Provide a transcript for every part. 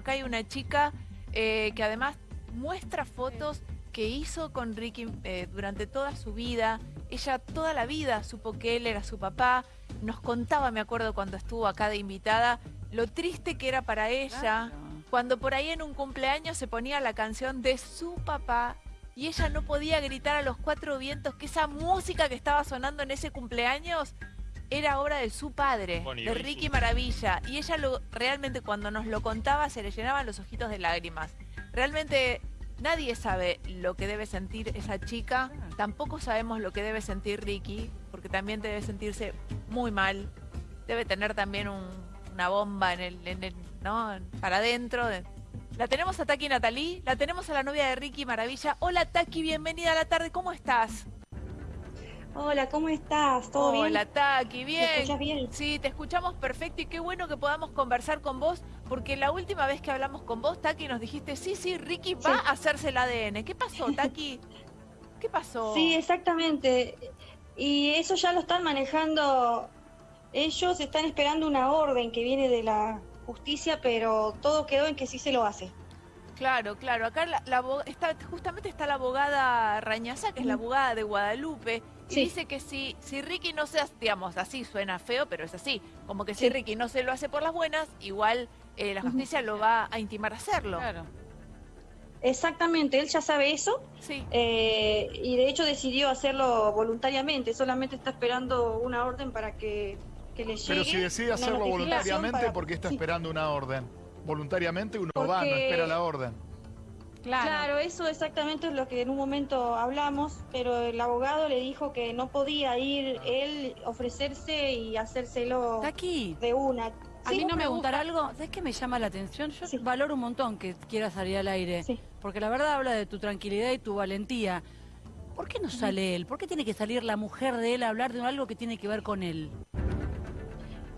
Acá hay una chica eh, que además muestra fotos que hizo con Ricky eh, durante toda su vida. Ella toda la vida supo que él era su papá. Nos contaba, me acuerdo cuando estuvo acá de invitada, lo triste que era para ella cuando por ahí en un cumpleaños se ponía la canción de su papá y ella no podía gritar a los cuatro vientos que esa música que estaba sonando en ese cumpleaños era obra de su padre, de Ricky Maravilla. Y ella lo, realmente cuando nos lo contaba se le llenaban los ojitos de lágrimas. Realmente nadie sabe lo que debe sentir esa chica, tampoco sabemos lo que debe sentir Ricky, porque también debe sentirse muy mal. Debe tener también una bomba en el, en el ¿no? Para adentro. La tenemos a Taki Natalí, la tenemos a la novia de Ricky Maravilla. Hola Taki, bienvenida a la tarde, ¿cómo estás? Hola, ¿cómo estás? ¿Todo bien? Hola, Taki, bien. ¿Me escuchas bien? Sí, te escuchamos perfecto y qué bueno que podamos conversar con vos, porque la última vez que hablamos con vos, Taki, nos dijiste, sí, sí, Ricky va a hacerse el ADN. ¿Qué pasó, Taki? ¿Qué pasó? Sí, exactamente. Y eso ya lo están manejando. Ellos están esperando una orden que viene de la justicia, pero todo quedó en que sí se lo hace. Claro, claro. Acá la, está, justamente está la abogada Rañaza, que es la abogada de Guadalupe, y dice que si, si Ricky no se hace, digamos, así suena feo, pero es así, como que si Ricky no se lo hace por las buenas, igual eh, la justicia lo va a intimar a hacerlo. Claro. Exactamente, él ya sabe eso sí. Eh, y de hecho decidió hacerlo voluntariamente, solamente está esperando una orden para que pero si decide hacerlo voluntariamente, ¿por qué está esperando una orden? Voluntariamente uno va, no espera la orden. Claro. eso exactamente es lo que en un momento hablamos, pero el abogado le dijo que no podía ir él, ofrecerse y hacérselo aquí. de una. A mí no me gusta algo, ¿sabes qué me llama la atención? Yo valoro un montón que quieras salir al aire, porque la verdad habla de tu tranquilidad y tu valentía. ¿Por qué no sale él? ¿Por qué tiene que salir la mujer de él a hablar de algo que tiene que ver con él?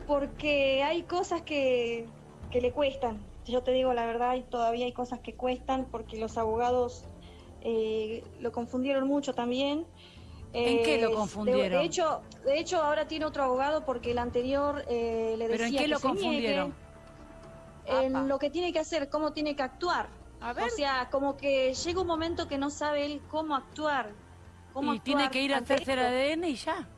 porque hay cosas que, le cuestan. Yo te digo la verdad, y todavía hay cosas que cuestan porque los abogados eh, lo confundieron mucho también. ¿En qué lo confundieron? De, hecho, de hecho, ahora tiene otro abogado porque el anterior eh, le decía ¿Pero en qué lo confundieron? en lo que tiene que hacer, cómo tiene que actuar. O sea, como que llega un momento que no sabe él cómo actuar. y tiene que ir a hacerse el ADN y ya.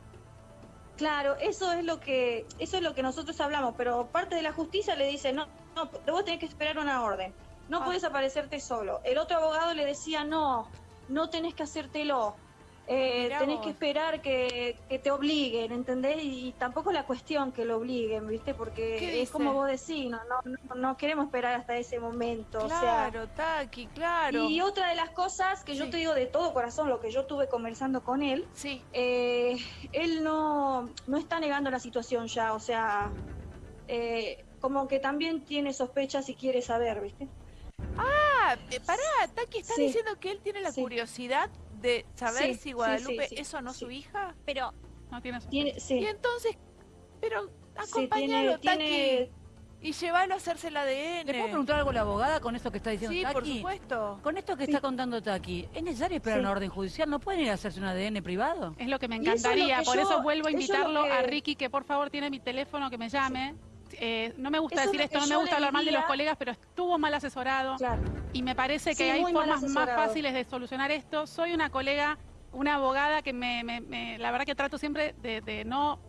Claro, eso es lo que eso es lo que nosotros hablamos, pero parte de la justicia le dice, no, no, vos tenés que esperar una orden, no ah. puedes aparecerte solo. El otro abogado le decía, no, no tenés que hacértelo, eh, tenés que esperar que, te obliguen, ¿entendés? Y, tampoco la cuestión que lo obliguen, ¿viste? Porque es como vos decís, no, no, no, queremos esperar hasta ese momento. Claro, o Taki, claro. Y otra de las cosas que yo te digo de todo corazón, lo que yo estuve conversando con él, sí. Eh, él no, no está negando la situación ya, o sea, eh, como que también tiene sospechas y quiere saber, ¿viste? Ah, pará, Taki, ¿estás diciendo que él tiene la curiosidad de saber si Guadalupe es o no su hija. Pero no tiene Y entonces, pero acompañalo, tiene, y llévalo a hacerse el ADN. ¿Le puedo preguntar algo a la abogada con esto que está diciendo Taki? Sí, por supuesto. Con esto que está contando Taki, ¿es necesario esperar una orden judicial? ¿No pueden ir a hacerse un ADN privado? Es lo que me encantaría, por eso vuelvo a invitarlo a Ricky, que por favor tiene mi teléfono, que me llame. Eh, no me gusta decir esto, no me gusta hablar mal de los colegas, pero estuvo mal asesorado. Y me parece que hay formas más fáciles de solucionar esto. Soy una colega, una abogada que me, la verdad que trato siempre de, no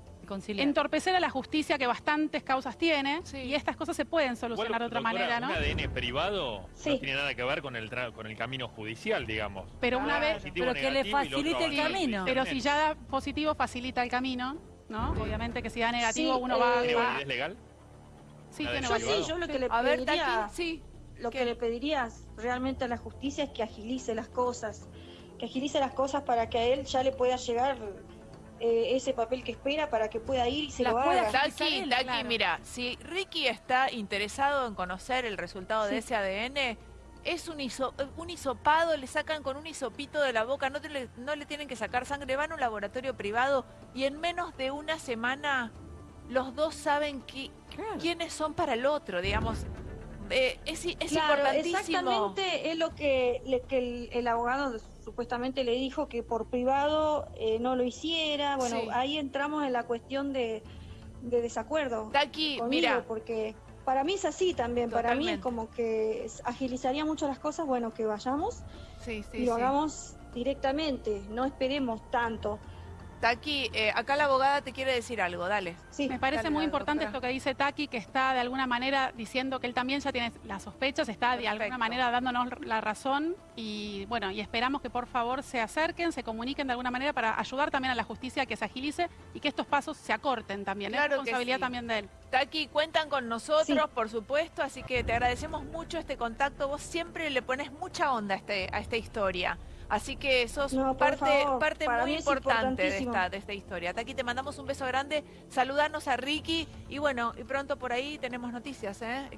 entorpecer a la justicia que bastantes causas tiene y estas cosas se pueden solucionar de otra manera, ¿no? Un ADN privado no tiene nada que ver con el con el camino judicial, digamos. Pero una vez, pero que le facilite el camino. Pero si ya da positivo facilita el camino, ¿no? Obviamente que si da negativo uno va, a... ¿Es legal? Sí, yo lo que le pediría, sí, lo que le pediría realmente a la justicia es que agilice las cosas, que agilice las cosas para que a él ya le pueda llegar eh, ese papel que espera para que pueda ir y se lo haga. Taki, Taki, mira, si Ricky está interesado en conocer el resultado de ese ADN, es un, un hisopado, le sacan con un hisopito de la boca, no, no le tienen que sacar sangre, van a un laboratorio privado y en menos de una semana los dos saben quiénes son para el otro, digamos. Eh, es, es importantísimo. Exactamente es lo que, el, abogado supuestamente le dijo que por privado eh, no lo hiciera. Bueno, ahí entramos en la cuestión de, desacuerdo. Taki, mira, porque para mí es así también, para mí es como que agilizaría mucho las cosas, bueno, que vayamos y lo hagamos directamente, no esperemos tanto. Taki, eh, acá la abogada te quiere decir algo, dale. Sí, me parece muy importante esto que dice Taki, que está de alguna manera diciendo que él también ya tiene las sospechas, está de alguna manera dándonos la razón y bueno, y esperamos que por favor se acerquen, se comuniquen de alguna manera para ayudar también a la justicia a que se agilice y que estos pasos se acorten también. es responsabilidad también de él. Taki, cuentan con nosotros, por supuesto, así que te agradecemos mucho este contacto. Vos siempre le pones mucha onda a, este, a esta historia. Así que sos parte, parte muy importante de esta, de esta historia. Hasta aquí te mandamos un beso grande, saludarnos a Ricky y bueno, y pronto por ahí tenemos noticias. ¿eh?